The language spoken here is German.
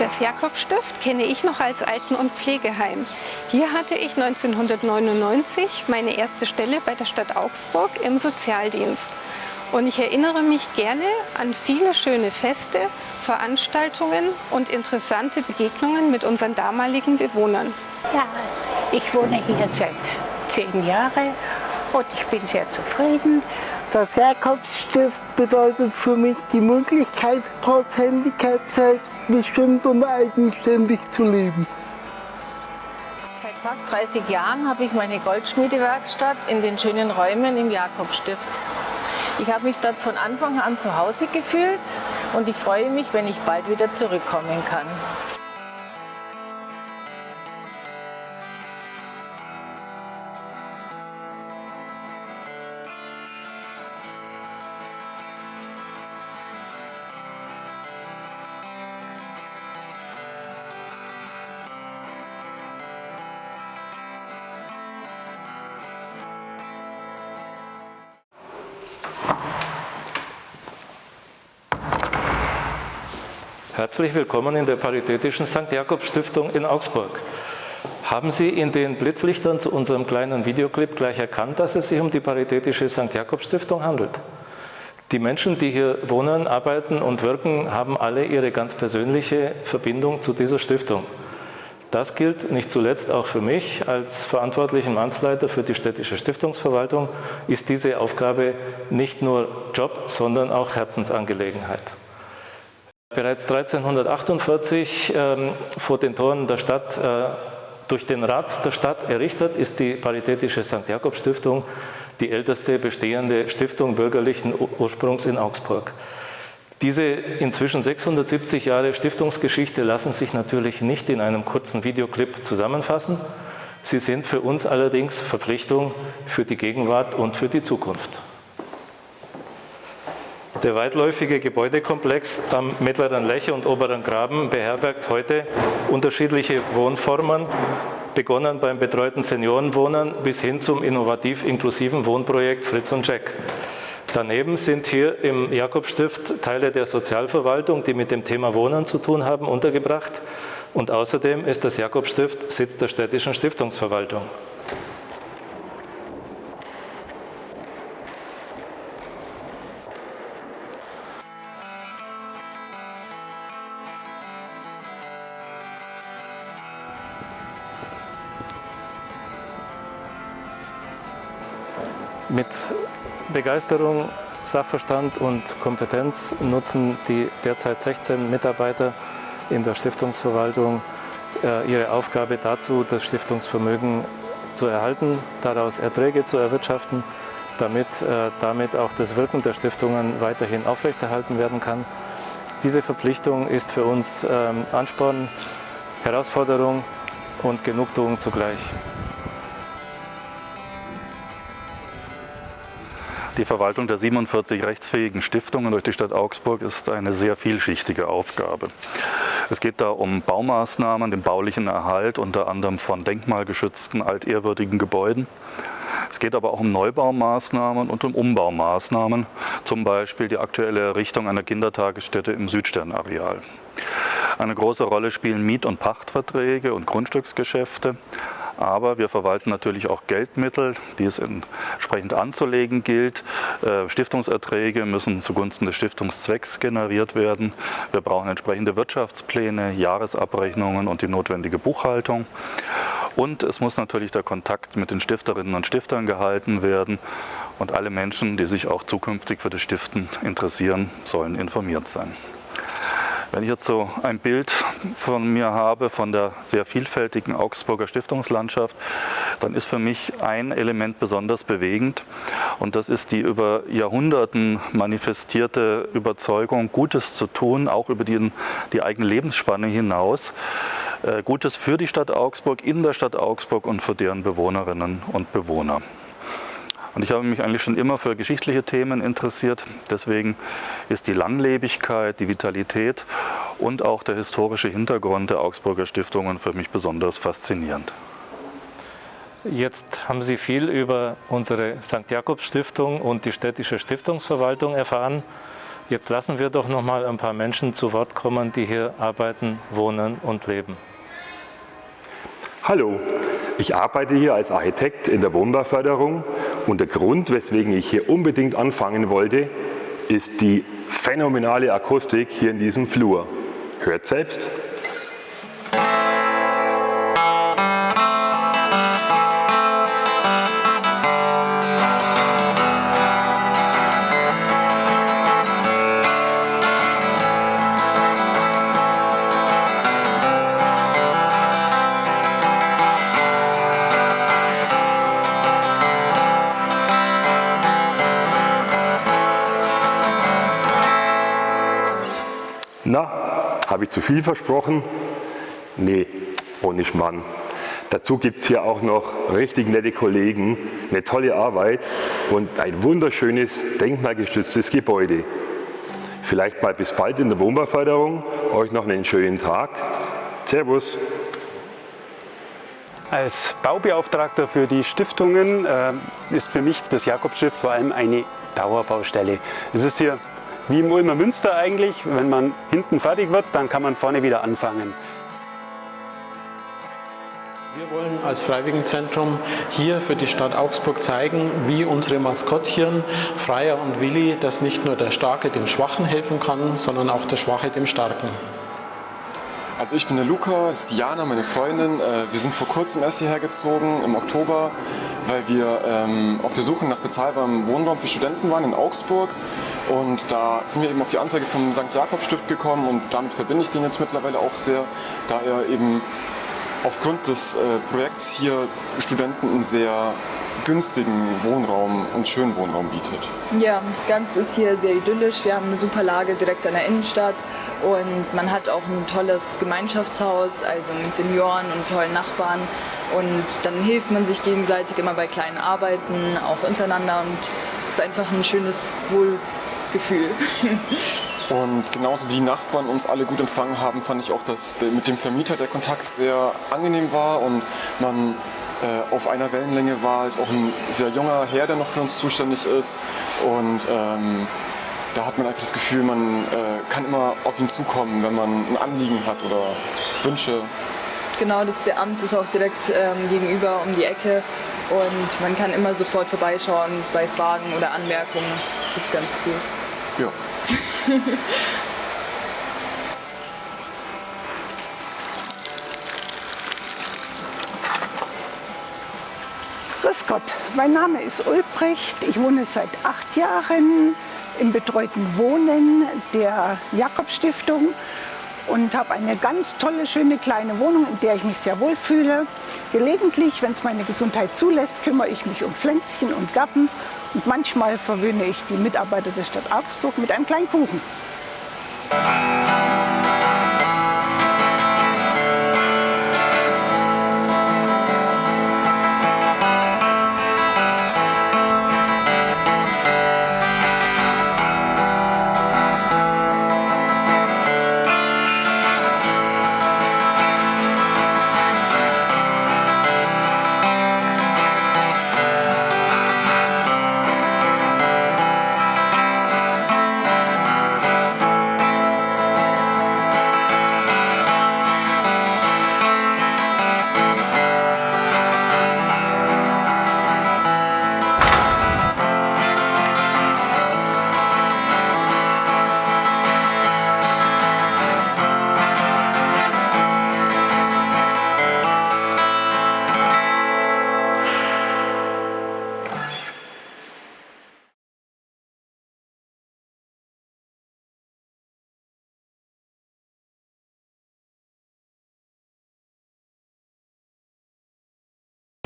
Das Jakobstift kenne ich noch als Alten- und Pflegeheim. Hier hatte ich 1999 meine erste Stelle bei der Stadt Augsburg im Sozialdienst. Und ich erinnere mich gerne an viele schöne Feste, Veranstaltungen und interessante Begegnungen mit unseren damaligen Bewohnern. Ja, ich wohne hier seit zehn Jahren und ich bin sehr zufrieden. Das Jakobsstift bedeutet für mich die Möglichkeit, trotz Handicap selbstbestimmt und eigenständig zu leben. Seit fast 30 Jahren habe ich meine Goldschmiedewerkstatt in den schönen Räumen im Jakobstift. Ich habe mich dort von Anfang an zu Hause gefühlt und ich freue mich, wenn ich bald wieder zurückkommen kann. Herzlich willkommen in der Paritätischen St. Jakob Stiftung in Augsburg. Haben Sie in den Blitzlichtern zu unserem kleinen Videoclip gleich erkannt, dass es sich um die Paritätische St. Jakob Stiftung handelt? Die Menschen, die hier wohnen, arbeiten und wirken, haben alle ihre ganz persönliche Verbindung zu dieser Stiftung. Das gilt nicht zuletzt auch für mich. Als verantwortlichen Mannsleiter für die städtische Stiftungsverwaltung ist diese Aufgabe nicht nur Job, sondern auch Herzensangelegenheit. Bereits 1348 ähm, vor den Toren der Stadt äh, durch den Rat der Stadt errichtet ist die Paritätische St. Jakob Stiftung die älteste bestehende Stiftung bürgerlichen Ursprungs in Augsburg. Diese inzwischen 670 Jahre Stiftungsgeschichte lassen sich natürlich nicht in einem kurzen Videoclip zusammenfassen. Sie sind für uns allerdings Verpflichtung für die Gegenwart und für die Zukunft. Der weitläufige Gebäudekomplex am Mittleren Lech und Oberen Graben beherbergt heute unterschiedliche Wohnformen, begonnen beim betreuten Seniorenwohnen bis hin zum innovativ-inklusiven Wohnprojekt Fritz und Jack. Daneben sind hier im Jakobstift Teile der Sozialverwaltung, die mit dem Thema Wohnen zu tun haben, untergebracht. Und außerdem ist das Jakobstift Sitz der städtischen Stiftungsverwaltung. Mit Begeisterung, Sachverstand und Kompetenz nutzen die derzeit 16 Mitarbeiter in der Stiftungsverwaltung äh, ihre Aufgabe dazu, das Stiftungsvermögen zu erhalten, daraus Erträge zu erwirtschaften, damit äh, damit auch das Wirken der Stiftungen weiterhin aufrechterhalten werden kann. Diese Verpflichtung ist für uns ähm, Ansporn, Herausforderung und Genugtuung zugleich. Die Verwaltung der 47 rechtsfähigen Stiftungen durch die Stadt Augsburg ist eine sehr vielschichtige Aufgabe. Es geht da um Baumaßnahmen, den baulichen Erhalt unter anderem von denkmalgeschützten, altehrwürdigen Gebäuden. Es geht aber auch um Neubaumaßnahmen und um Umbaumaßnahmen, zum Beispiel die aktuelle Errichtung einer Kindertagesstätte im Südsternareal. Eine große Rolle spielen Miet- und Pachtverträge und Grundstücksgeschäfte. Aber wir verwalten natürlich auch Geldmittel, die es entsprechend anzulegen gilt. Äh, Stiftungserträge müssen zugunsten des Stiftungszwecks generiert werden. Wir brauchen entsprechende Wirtschaftspläne, Jahresabrechnungen und die notwendige Buchhaltung. Und es muss natürlich der Kontakt mit den Stifterinnen und Stiftern gehalten werden. Und alle Menschen, die sich auch zukünftig für das Stiften interessieren, sollen informiert sein. Wenn ich jetzt so ein Bild von mir habe, von der sehr vielfältigen Augsburger Stiftungslandschaft, dann ist für mich ein Element besonders bewegend und das ist die über Jahrhunderten manifestierte Überzeugung, Gutes zu tun, auch über die, die eigene Lebensspanne hinaus. Äh, Gutes für die Stadt Augsburg, in der Stadt Augsburg und für deren Bewohnerinnen und Bewohner. Und ich habe mich eigentlich schon immer für geschichtliche Themen interessiert. Deswegen ist die Langlebigkeit, die Vitalität und auch der historische Hintergrund der Augsburger Stiftungen für mich besonders faszinierend. Jetzt haben Sie viel über unsere St. Jakobs Stiftung und die städtische Stiftungsverwaltung erfahren. Jetzt lassen wir doch noch mal ein paar Menschen zu Wort kommen, die hier arbeiten, wohnen und leben. Hallo, ich arbeite hier als Architekt in der Wohnbauförderung und der Grund, weswegen ich hier unbedingt anfangen wollte, ist die phänomenale Akustik hier in diesem Flur. Hört selbst. Na, habe ich zu viel versprochen? Nee, ohne Schmann. Dazu gibt es hier auch noch richtig nette Kollegen, eine tolle Arbeit und ein wunderschönes denkmalgestütztes Gebäude. Vielleicht mal bis bald in der Wohnbauförderung. Euch noch einen schönen Tag. Servus. Als Baubeauftragter für die Stiftungen äh, ist für mich das Jakobsstift vor allem eine Dauerbaustelle. Es ist hier wie im Ulmer Münster eigentlich, wenn man hinten fertig wird, dann kann man vorne wieder anfangen. Wir wollen als Freiwilligenzentrum hier für die Stadt Augsburg zeigen, wie unsere Maskottchen Freier und Willi, dass nicht nur der Starke dem Schwachen helfen kann, sondern auch der Schwache dem Starken. Also ich bin der Luca, das ist Jana, meine Freundin. Äh, wir sind vor kurzem erst hierher gezogen, im Oktober, weil wir ähm, auf der Suche nach bezahlbarem Wohnraum für Studenten waren in Augsburg. Und da sind wir eben auf die Anzeige vom St. Jakob Stift gekommen und damit verbinde ich den jetzt mittlerweile auch sehr, da er eben aufgrund des äh, Projekts hier Studenten sehr günstigen Wohnraum und schönen Wohnraum bietet. Ja, das Ganze ist hier sehr idyllisch. Wir haben eine super Lage direkt an der Innenstadt und man hat auch ein tolles Gemeinschaftshaus, also mit Senioren und tollen Nachbarn. Und dann hilft man sich gegenseitig immer bei kleinen Arbeiten, auch untereinander und es ist einfach ein schönes Wohl Gefühl. Und genauso wie die Nachbarn uns alle gut empfangen haben, fand ich auch, dass mit dem Vermieter der Kontakt sehr angenehm war und man äh, auf einer Wellenlänge war. Ist auch ein sehr junger Herr, der noch für uns zuständig ist. Und ähm, da hat man einfach das Gefühl, man äh, kann immer auf ihn zukommen, wenn man ein Anliegen hat oder Wünsche. Genau, das der Amt ist auch direkt ähm, gegenüber um die Ecke und man kann immer sofort vorbeischauen bei Fragen oder Anmerkungen. Das ist ganz cool. Ja. Grüß Gott, mein Name ist Ulbricht. Ich wohne seit acht Jahren im betreuten Wohnen der Jakobstiftung und habe eine ganz tolle, schöne kleine Wohnung, in der ich mich sehr wohl fühle. Gelegentlich, wenn es meine Gesundheit zulässt, kümmere ich mich um Pflänzchen und Garten und manchmal verwöhne ich die Mitarbeiter der Stadt Augsburg mit einem kleinen Kuchen.